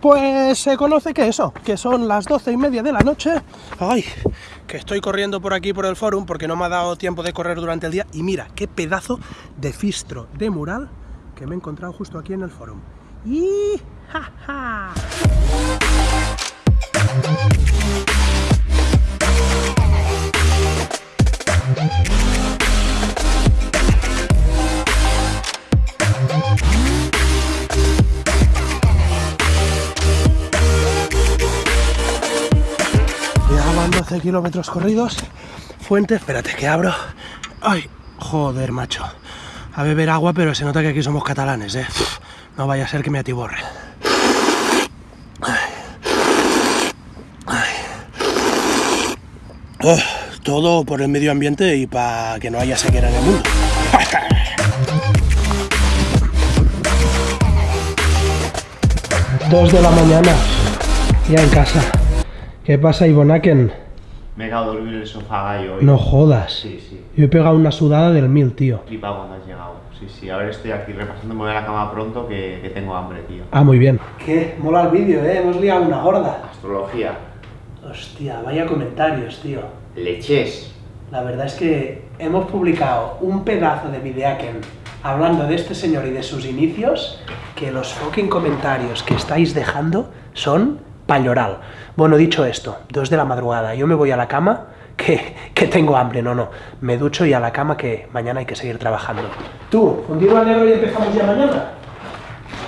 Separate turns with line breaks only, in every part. Pues se conoce que eso, que son las doce y media de la noche. Ay, que estoy corriendo por aquí por el forum porque no me ha dado tiempo de correr durante el día. Y mira, qué pedazo de fistro de mural que me he encontrado justo aquí en el forum. ¡Y! ¡Ja, ja kilómetros corridos. Fuente, espérate que abro. Ay, joder, macho. A beber agua, pero se nota que aquí somos catalanes, ¿eh? No vaya a ser que me atiborre. Eh, todo por el medio ambiente y para que no haya sequera en el mundo. Dos de la mañana, ya en casa. ¿Qué pasa, Ivonaken? Me he quedado dormido en el sofá hoy. No jodas. Sí, sí. Yo he pegado una sudada del mil, tío. Flipa cuando has llegado. Sí, sí. Ahora estoy aquí repasando, voy a la cama pronto que, tengo hambre, tío. Ah, muy bien. Qué mola el vídeo, ¿eh? Hemos liado una gorda. Astrología. Hostia, vaya comentarios, tío. Leches. La verdad es que hemos publicado un pedazo de videaken hablando de este señor y de sus inicios, que los fucking comentarios que estáis dejando son Palloral. Bueno, dicho esto, dos de la madrugada, yo me voy a la cama, que, que, tengo hambre, no, no. Me ducho y a la cama que mañana hay que seguir trabajando. Tú, fundir al negro y empezamos ya mañana.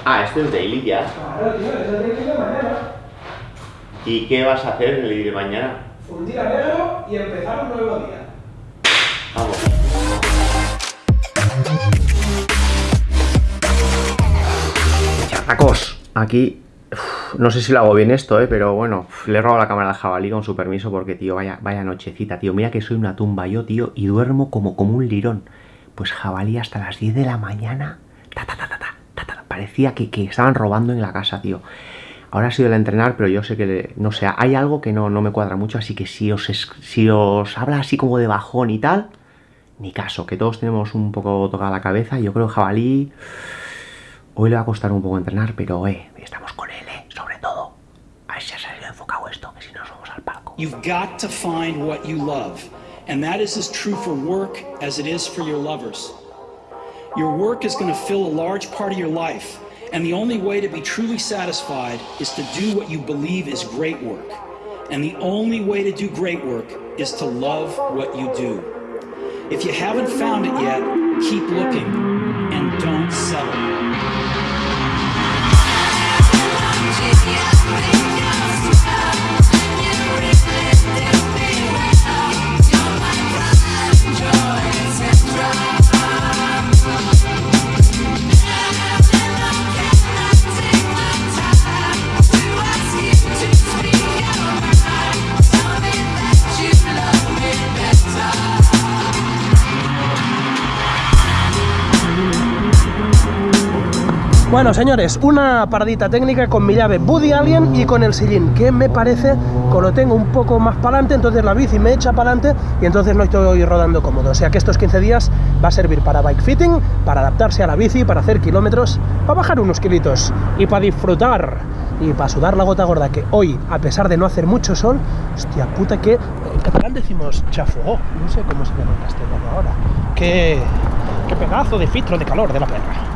Ah, esto es daily ya. Claro, tío, es el de mañana. ¿Y qué vas a hacer el día de mañana? Fundir al negro y empezar un nuevo día. Vamos. Chacos, aquí no sé si lo hago bien esto, eh, pero bueno, le he robado la cámara al jabalí con su permiso porque, tío, vaya, vaya nochecita, tío. Mira que soy una tumba yo, tío, y duermo como, como un lirón. Pues jabalí hasta las 10 de la mañana. Parecía que, que estaban robando en la casa, tío. Ahora ha sido el entrenar, pero yo sé que, no sé, hay algo que no, no me cuadra mucho, así que si os, si os habla así como de bajón y tal, ni caso, que todos tenemos un poco tocada la cabeza. Yo creo que jabalí hoy le va a costar un poco entrenar, pero eh, estamos con You've got to find what you love. And that is as true for work as it is for your lovers. Your work is going to fill a large part of your life. And the only way to be truly satisfied is to do what you believe is great work. And the only way to do great work is to love what you do. If you haven't found it yet, keep looking and don't settle. Bueno, señores, una paradita técnica con mi llave Buddy Alien y con el sillín, que me parece que lo tengo un poco más para adelante, entonces la bici me echa para adelante y entonces no estoy rodando cómodo. O sea que estos 15 días va a servir para bike fitting, para adaptarse a la bici, para hacer kilómetros, para bajar unos kilitos y para disfrutar y para sudar la gota gorda, que hoy, a pesar de no hacer mucho sol, hostia puta que... En catalán decimos chafo, no sé cómo se llama en castellano ahora. qué pedazo de filtro de calor de la perra.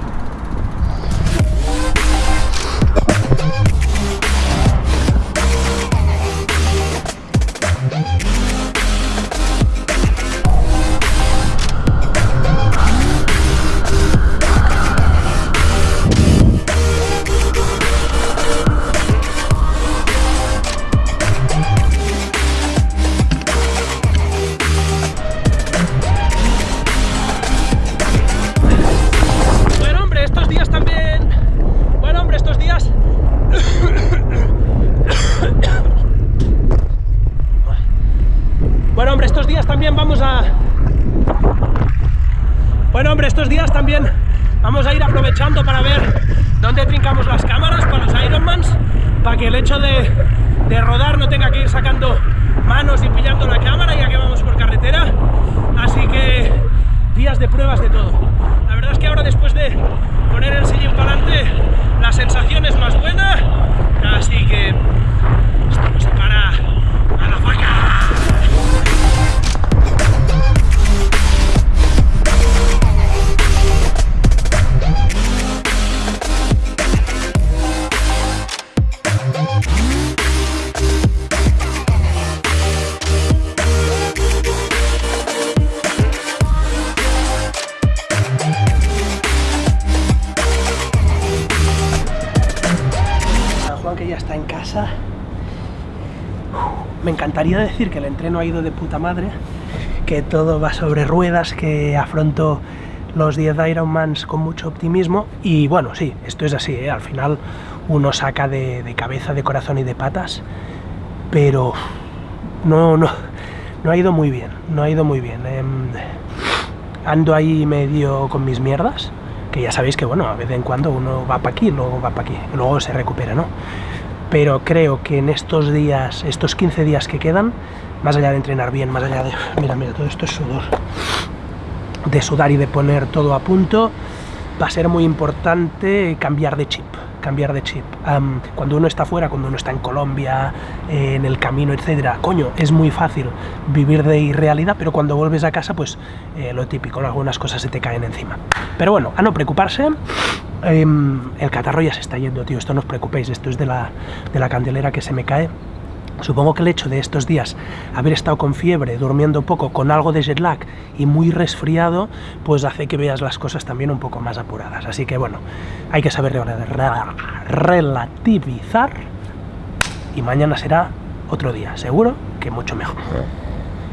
¿Dónde trincamos las cámaras para los Ironmans? Para que el hecho de, de rodar no tenga que ir sacando manos y pillando la cámara ya que vamos por carretera. Así que días de pruebas de todo. La verdad es que Me encantaría decir que el entreno ha ido de puta madre, que todo va sobre ruedas, que afronto los 10 Ironmans con mucho optimismo y bueno, sí, esto es así, ¿eh? al final uno saca de, cabeza, de corazón y de patas, pero no, no, no ha ido muy bien, no ha ido muy bien. Em, ando ahí medio con mis mierdas, que ya sabéis que bueno, a vez en cuando uno va para aquí, luego va para aquí, luego se recupera, ¿no? pero creo que en estos días, estos 15 días que quedan, más allá de entrenar bien, más allá de... Mira, mira, todo esto es sudor. De sudar y de poner todo a punto, va a ser muy importante cambiar de chip cambiar de chip. cuando uno está fuera, cuando uno está en Colombia, eh, en el camino, etcétera, coño, es muy fácil vivir de irrealidad, pero cuando vuelves a casa, pues eh, lo típico, algunas cosas se te caen encima. Pero bueno, a no preocuparse, Em, el catarro ya se está yendo, tío, esto no os preocupéis, esto es de la, de la candelera que se me cae. Supongo que el hecho de estos días haber estado con fiebre, durmiendo poco, con algo de jet lag y muy resfriado, pues hace que veas las cosas también un poco más apuradas. Así que bueno, hay que saber relativizar y mañana será otro día, seguro que mucho mejor. Ah.